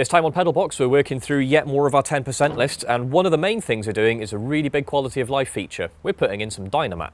This time on Pedalbox, we're working through yet more of our 10% list, and one of the main things we're doing is a really big quality of life feature. We're putting in some Dynamat.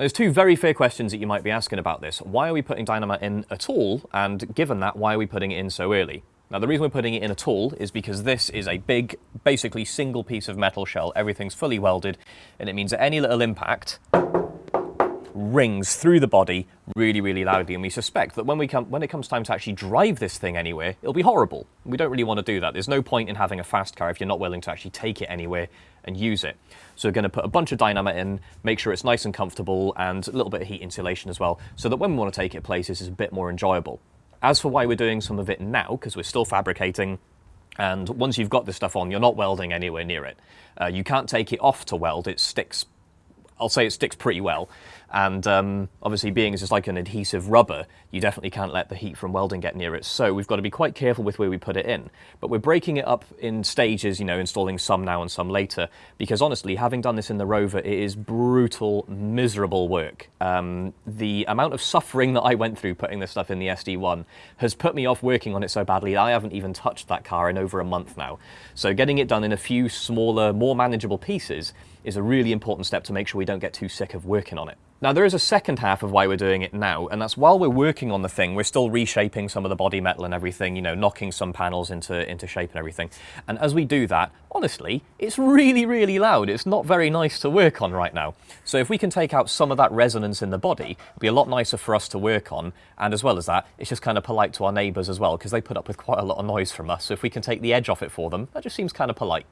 There's two very fair questions that you might be asking about this. Why are we putting Dynamat in at all? And given that, why are we putting it in so early? Now, the reason we're putting it in at all is because this is a big, basically single piece of metal shell. Everything's fully welded, and it means that any little impact rings through the body really, really loudly. And we suspect that when, we come, when it comes time to actually drive this thing anywhere, it'll be horrible. We don't really want to do that. There's no point in having a fast car if you're not willing to actually take it anywhere and use it. So we're going to put a bunch of Dynamat in, make sure it's nice and comfortable, and a little bit of heat insulation as well, so that when we want to take it places, it's a bit more enjoyable. As for why we're doing some of it now, because we're still fabricating, and once you've got this stuff on, you're not welding anywhere near it. Uh, you can't take it off to weld, it sticks I'll say it sticks pretty well. And um, obviously being it's like an adhesive rubber, you definitely can't let the heat from welding get near it. So we've got to be quite careful with where we put it in. But we're breaking it up in stages, you know, installing some now and some later. Because honestly, having done this in the Rover, it is brutal, miserable work. Um, the amount of suffering that I went through putting this stuff in the SD1 has put me off working on it so badly I haven't even touched that car in over a month now. So getting it done in a few smaller, more manageable pieces is a really important step to make sure we don't get too sick of working on it. Now there is a second half of why we're doing it now, and that's while we're working on the thing, we're still reshaping some of the body metal and everything, you know, knocking some panels into, into shape and everything. And as we do that, honestly, it's really, really loud. It's not very nice to work on right now. So if we can take out some of that resonance in the body, it'll be a lot nicer for us to work on. And as well as that, it's just kind of polite to our neighbours as well, because they put up with quite a lot of noise from us. So if we can take the edge off it for them, that just seems kind of polite.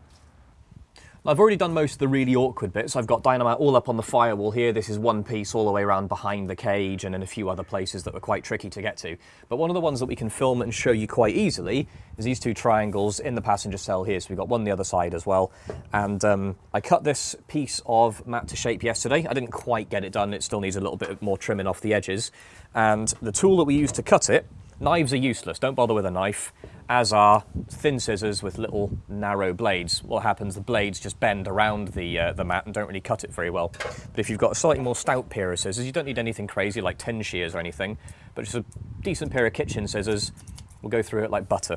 I've already done most of the really awkward bits. I've got Dynamat all up on the firewall here. This is one piece all the way around behind the cage and in a few other places that were quite tricky to get to. But one of the ones that we can film and show you quite easily is these two triangles in the passenger cell here. So we've got one on the other side as well. And um, I cut this piece of mat to shape yesterday. I didn't quite get it done. It still needs a little bit more trimming off the edges. And the tool that we use to cut it Knives are useless, don't bother with a knife, as are thin scissors with little narrow blades. What happens, the blades just bend around the, uh, the mat and don't really cut it very well. But if you've got a slightly more stout pair of scissors, you don't need anything crazy like tin shears or anything, but just a decent pair of kitchen scissors will go through it like butter.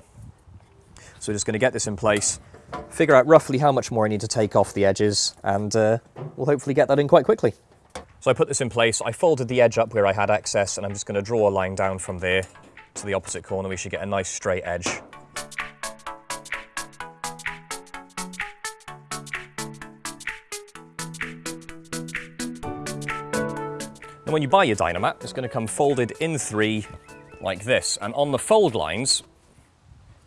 So we're just going to get this in place, figure out roughly how much more I need to take off the edges, and uh, we'll hopefully get that in quite quickly. So I put this in place, I folded the edge up where I had excess, and I'm just going to draw a line down from there to the opposite corner, we should get a nice straight edge. And when you buy your Dynamat, it's going to come folded in three like this. And on the fold lines,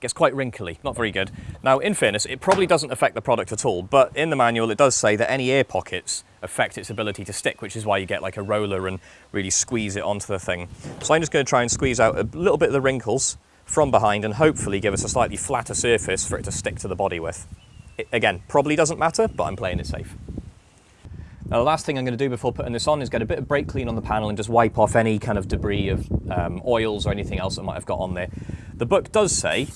gets quite wrinkly, not very good. Now, in fairness, it probably doesn't affect the product at all, but in the manual it does say that any air pockets affect its ability to stick, which is why you get like a roller and really squeeze it onto the thing. So I'm just going to try and squeeze out a little bit of the wrinkles from behind and hopefully give us a slightly flatter surface for it to stick to the body with. It, again, probably doesn't matter, but I'm playing it safe. Now the last thing I'm going to do before putting this on is get a bit of brake clean on the panel and just wipe off any kind of debris of um, oils or anything else that might have got on there. The book does say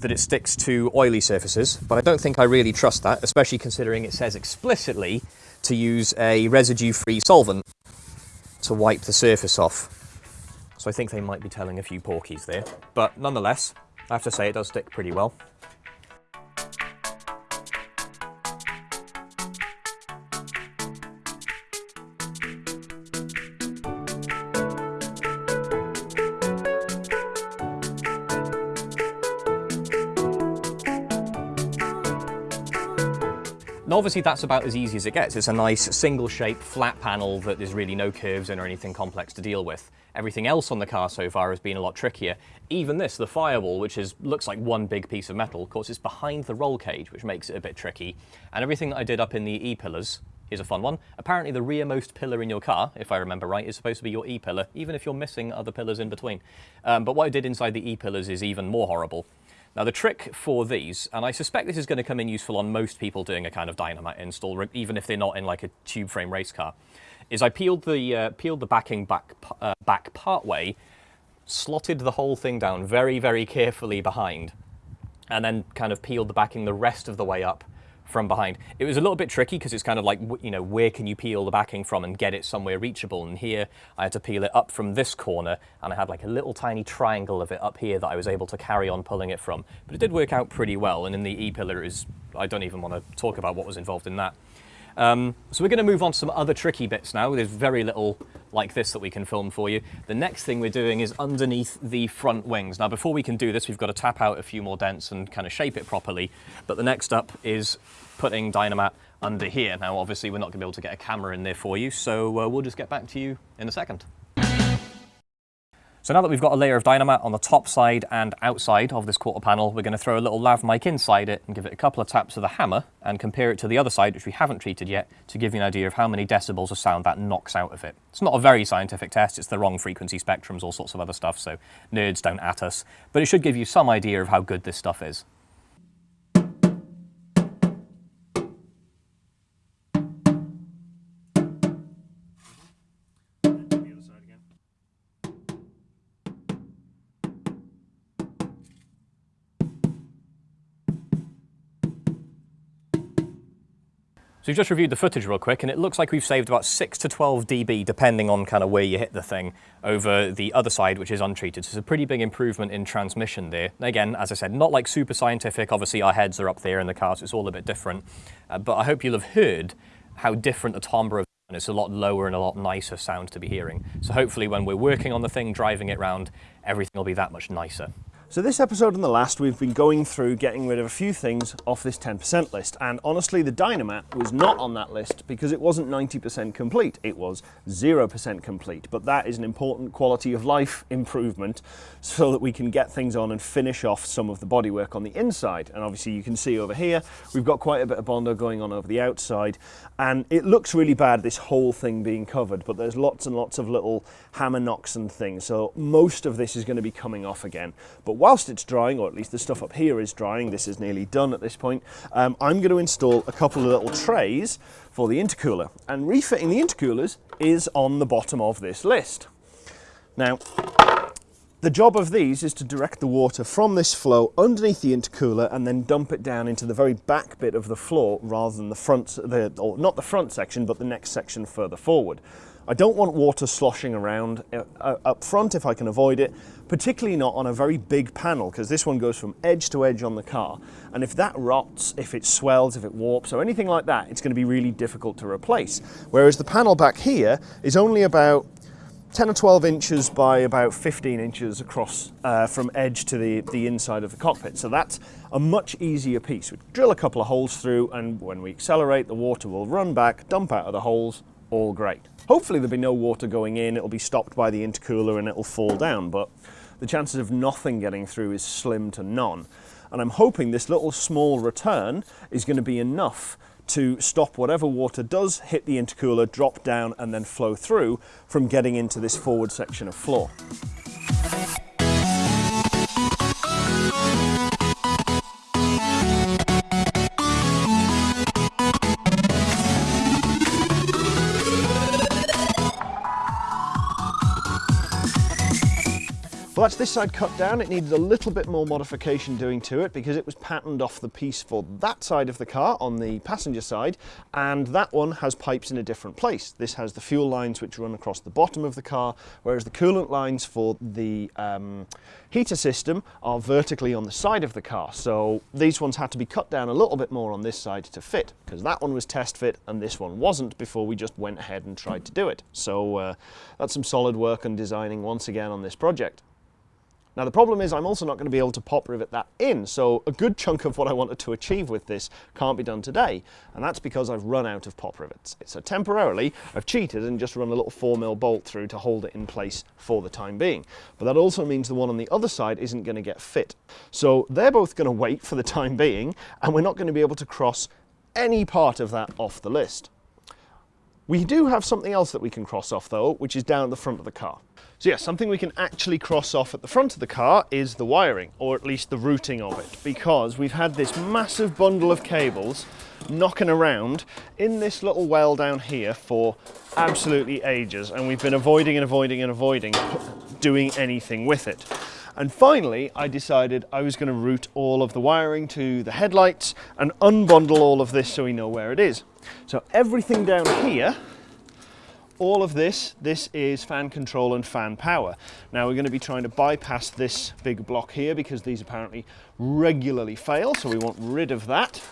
that it sticks to oily surfaces, but I don't think I really trust that, especially considering it says explicitly to use a residue-free solvent to wipe the surface off. So I think they might be telling a few porkies there, but nonetheless, I have to say it does stick pretty well. And obviously that's about as easy as it gets. It's a nice single shape flat panel that there's really no curves in or anything complex to deal with. Everything else on the car so far has been a lot trickier. Even this, the firewall, which is looks like one big piece of metal, of course it's behind the roll cage, which makes it a bit tricky. And everything that I did up in the E-pillars, here's a fun one. Apparently the rearmost pillar in your car, if I remember right, is supposed to be your E-pillar, even if you're missing other pillars in between. Um, but what I did inside the E-pillars is even more horrible. Now the trick for these, and I suspect this is going to come in useful on most people doing a kind of Dynamat install, even if they're not in like a tube frame race car, is I peeled the, uh, peeled the backing back, uh, back part way, slotted the whole thing down very, very carefully behind, and then kind of peeled the backing the rest of the way up from behind. It was a little bit tricky because it's kind of like, you know, where can you peel the backing from and get it somewhere reachable? And here I had to peel it up from this corner and I had like a little tiny triangle of it up here that I was able to carry on pulling it from. But it did work out pretty well. And in the E-pillar is, I don't even want to talk about what was involved in that. Um, so we're going to move on to some other tricky bits now. There's very little like this that we can film for you. The next thing we're doing is underneath the front wings. Now before we can do this, we've got to tap out a few more dents and kind of shape it properly. But the next up is putting Dynamat under here. Now obviously we're not going to be able to get a camera in there for you, so uh, we'll just get back to you in a second. So now that we've got a layer of Dynamat on the top side and outside of this quarter panel, we're going to throw a little lav mic inside it and give it a couple of taps with the hammer and compare it to the other side, which we haven't treated yet, to give you an idea of how many decibels of sound that knocks out of it. It's not a very scientific test, it's the wrong frequency spectrums, all sorts of other stuff, so nerds don't at us, but it should give you some idea of how good this stuff is. So we've just reviewed the footage real quick and it looks like we've saved about 6 to 12 dB depending on kind of where you hit the thing over the other side which is untreated. So it's a pretty big improvement in transmission there. Again, as I said, not like super scientific, obviously our heads are up there in the car so it's all a bit different. Uh, but I hope you'll have heard how different the timbre of and it's a lot lower and a lot nicer sound to be hearing. So hopefully when we're working on the thing, driving it around, everything will be that much nicer. So this episode and the last, we've been going through getting rid of a few things off this 10% list. And honestly, the Dynamat was not on that list because it wasn't 90% complete. It was 0% complete. But that is an important quality of life improvement so that we can get things on and finish off some of the bodywork on the inside. And obviously you can see over here, we've got quite a bit of Bondo going on over the outside. And it looks really bad, this whole thing being covered, but there's lots and lots of little hammer knocks and things. So most of this is going to be coming off again. But whilst it's drying, or at least the stuff up here is drying, this is nearly done at this point, um, I'm going to install a couple of little trays for the intercooler. And refitting the intercoolers is on the bottom of this list. Now, the job of these is to direct the water from this flow underneath the intercooler and then dump it down into the very back bit of the floor rather than the front, the, or not the front section, but the next section further forward. I don't want water sloshing around uh, uh, up front if I can avoid it, particularly not on a very big panel because this one goes from edge to edge on the car. And if that rots, if it swells, if it warps or anything like that, it's going to be really difficult to replace. Whereas the panel back here is only about 10 or 12 inches by about 15 inches across uh, from edge to the, the inside of the cockpit. So that's a much easier piece. We drill a couple of holes through and when we accelerate, the water will run back, dump out of the holes, all great. Hopefully there'll be no water going in, it'll be stopped by the intercooler and it'll fall down, but the chances of nothing getting through is slim to none. And I'm hoping this little small return is going to be enough to stop whatever water does hit the intercooler, drop down and then flow through from getting into this forward section of floor. That's this side cut down. It needed a little bit more modification doing to it because it was patterned off the piece for that side of the car on the passenger side, and that one has pipes in a different place. This has the fuel lines which run across the bottom of the car, whereas the coolant lines for the um, heater system are vertically on the side of the car. So these ones had to be cut down a little bit more on this side to fit, because that one was test fit and this one wasn't before we just went ahead and tried to do it. So uh, that's some solid work and designing once again on this project. Now the problem is I'm also not going to be able to pop rivet that in, so a good chunk of what I wanted to achieve with this can't be done today, and that's because I've run out of pop rivets. So temporarily I've cheated and just run a little 4mm bolt through to hold it in place for the time being. But that also means the one on the other side isn't going to get fit. So they're both going to wait for the time being, and we're not going to be able to cross any part of that off the list. We do have something else that we can cross off though, which is down at the front of the car. So yeah, something we can actually cross off at the front of the car is the wiring, or at least the routing of it, because we've had this massive bundle of cables knocking around in this little well down here for absolutely ages, and we've been avoiding and avoiding and avoiding doing anything with it. And finally, I decided I was going to route all of the wiring to the headlights and unbundle all of this so we know where it is. So everything down here all of this, this is fan control and fan power. Now we're going to be trying to bypass this big block here because these apparently regularly fail, so we want rid of that.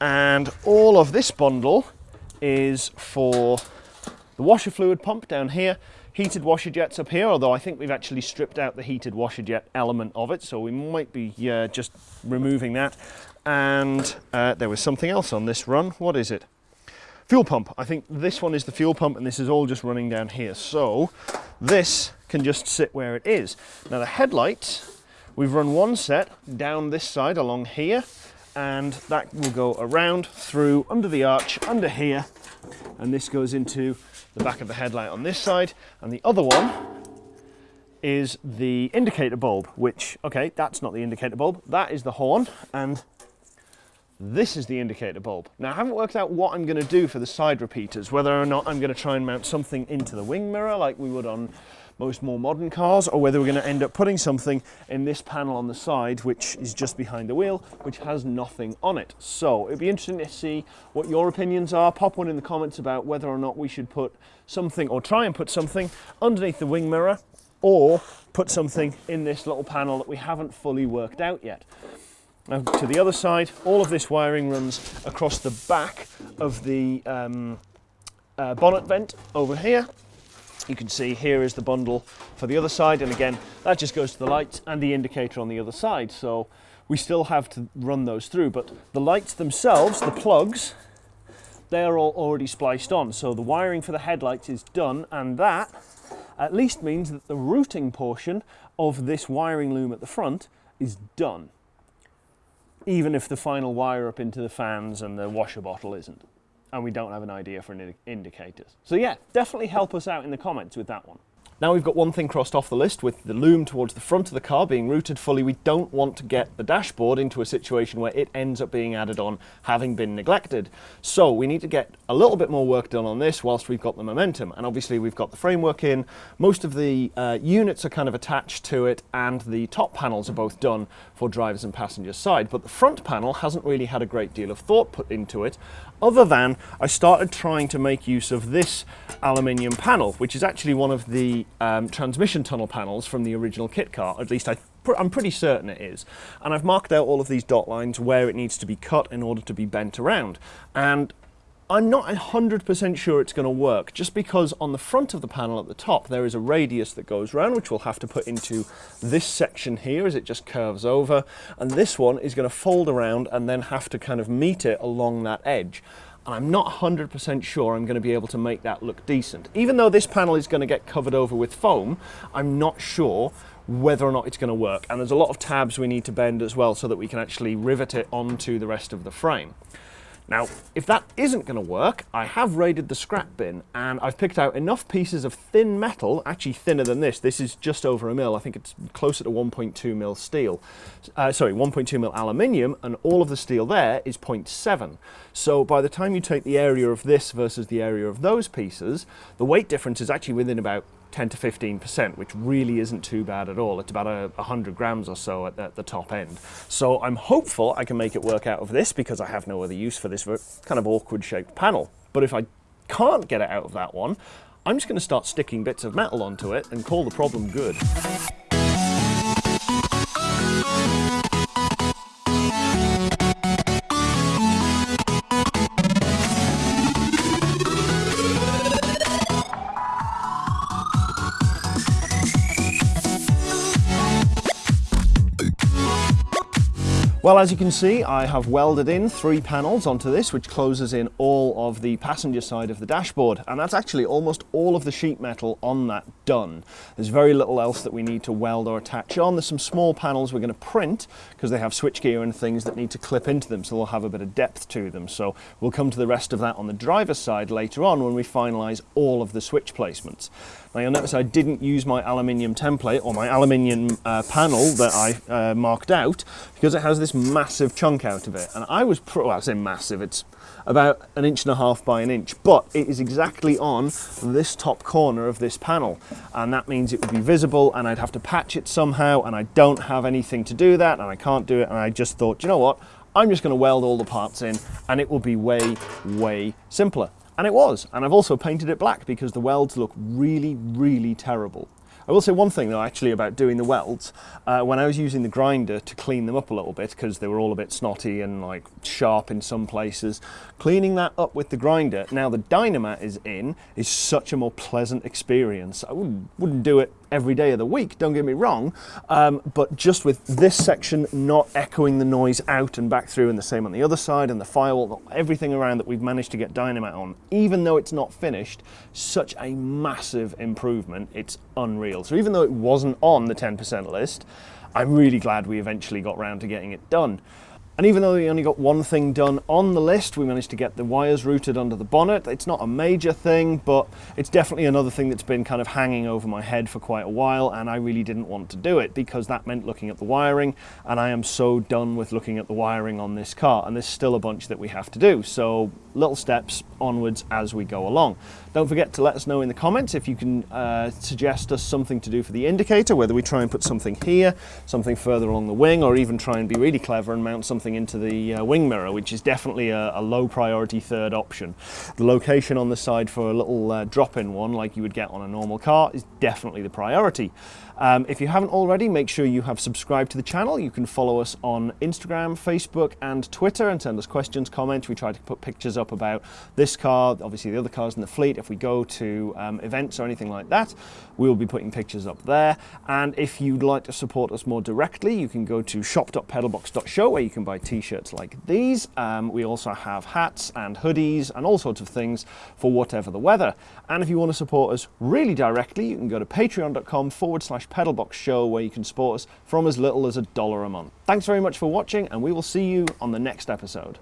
And all of this bundle is for the washer fluid pump down here, heated washer jets up here, although I think we've actually stripped out the heated washer jet element of it, so we might be uh, just removing that. And uh, there was something else on this run. What is it? Fuel pump. I think this one is the fuel pump and this is all just running down here. So this can just sit where it is. Now the headlights, we've run one set down this side along here and that will go around through under the arch under here and this goes into the back of the headlight on this side and the other one is the indicator bulb which okay that's not the indicator bulb that is the horn and this is the indicator bulb. Now I haven't worked out what I'm going to do for the side repeaters, whether or not I'm going to try and mount something into the wing mirror like we would on most more modern cars, or whether we're going to end up putting something in this panel on the side, which is just behind the wheel, which has nothing on it. So it'd be interesting to see what your opinions are. Pop one in the comments about whether or not we should put something, or try and put something underneath the wing mirror, or put something in this little panel that we haven't fully worked out yet. Now to the other side, all of this wiring runs across the back of the um, uh, bonnet vent over here. You can see here is the bundle for the other side and again that just goes to the lights and the indicator on the other side so we still have to run those through but the lights themselves, the plugs, they're all already spliced on so the wiring for the headlights is done and that at least means that the routing portion of this wiring loom at the front is done even if the final wire up into the fans and the washer bottle isn't. And we don't have an idea for an indicators. So yeah, definitely help us out in the comments with that one. Now we've got one thing crossed off the list with the loom towards the front of the car being routed fully. We don't want to get the dashboard into a situation where it ends up being added on having been neglected. So we need to get a little bit more work done on this whilst we've got the momentum. And obviously we've got the framework in. Most of the uh, units are kind of attached to it and the top panels are both done for drivers and passengers side. But the front panel hasn't really had a great deal of thought put into it other than I started trying to make use of this aluminium panel, which is actually one of the um, transmission tunnel panels from the original kit car, at least I I'm pretty certain it is. And I've marked out all of these dot lines where it needs to be cut in order to be bent around. And I'm not 100% sure it's going to work, just because on the front of the panel at the top there is a radius that goes around, which we'll have to put into this section here as it just curves over, and this one is going to fold around and then have to kind of meet it along that edge and I'm not 100% sure I'm going to be able to make that look decent. Even though this panel is going to get covered over with foam, I'm not sure whether or not it's going to work. And there's a lot of tabs we need to bend as well so that we can actually rivet it onto the rest of the frame. Now, if that isn't going to work, I have raided the scrap bin and I've picked out enough pieces of thin metal, actually thinner than this. This is just over a mil. I think it's closer to 1.2 mil steel. Uh, sorry, 1.2 mil aluminium and all of the steel there is 0.7. So by the time you take the area of this versus the area of those pieces, the weight difference is actually within about 10 to 15%, which really isn't too bad at all. It's about a, 100 grams or so at, at, the top end. So I'm hopeful I can make it work out of this because I have no other use for this kind of awkward shaped panel. But if I can't get it out of that one, I'm just going to start sticking bits of metal onto it and call the problem good. Well, as you can see, I have welded in three panels onto this, which closes in all of the passenger side of the dashboard. And that's actually almost all of the sheet metal on that done. There's very little else that we need to weld or attach on. There's some small panels we're going to print because they have switchgear and things that need to clip into them, so they'll have a bit of depth to them. So we'll come to the rest of that on the driver's side later on when we finalize all of the switch placements. Now you'll notice I didn't use my aluminium template or my aluminium uh, panel that I uh, marked out because it has this massive chunk out of it. And I was, well I say massive, it's about an inch and a half by an inch, but it is exactly on this top corner of this panel. And that means it would be visible and I'd have to patch it somehow and I don't have anything to do that and I can't do it. And I just thought, you know what? I'm just gonna weld all the parts in and it will be way, way simpler. And it was. And I've also painted it black because the welds look really, really terrible. I will say one thing though actually about doing the welds. Uh, when I was using the grinder to clean them up a little bit because they were all a bit snotty and like sharp in some places, cleaning that up with the grinder, now the Dynamat is in, is such a more pleasant experience. I wouldn't, wouldn't do it every day of the week, don't get me wrong, um, but just with this section not echoing the noise out and back through and the same on the other side and the firewall, everything around that we've managed to get Dynamat on, even though it's not finished, such a massive improvement, it's unreal. So even though it wasn't on the 10% list, I'm really glad we eventually got round to getting it done. And even though we only got one thing done on the list, we managed to get the wires routed under the bonnet. It's not a major thing, but it's definitely another thing that's been kind of hanging over my head for quite a while, and I really didn't want to do it because that meant looking at the wiring, and I am so done with looking at the wiring on this car, and there's still a bunch that we have to do. So little steps onwards as we go along. Don't forget to let us know in the comments if you can uh, suggest us something to do for the indicator, whether we try and put something here, something further along the wing, or even try and be really clever and mount something into the uh, wing mirror, which is definitely a, a, low priority third option. The location on the side for a little uh, drop-in one, like you would get on a normal car, is definitely the priority. Um, if you haven't already, make sure you have subscribed to the channel. You can follow us on Instagram, Facebook, and Twitter and send us questions, comments. We try to put pictures up about this car, obviously the other cars in the fleet. If we go to um, events or anything like that, we will be putting pictures up there. And if you'd like to support us more directly, you can go to shop.pedalbox.show where you can buy t-shirts like these. Um, we also have hats and hoodies and all sorts of things for whatever the weather. And if you want to support us really directly, you can go to patreon.com forward slash Pedalbox Show where you can support us from as little as a dollar a month. Thanks very much for watching and we will see you on the next episode.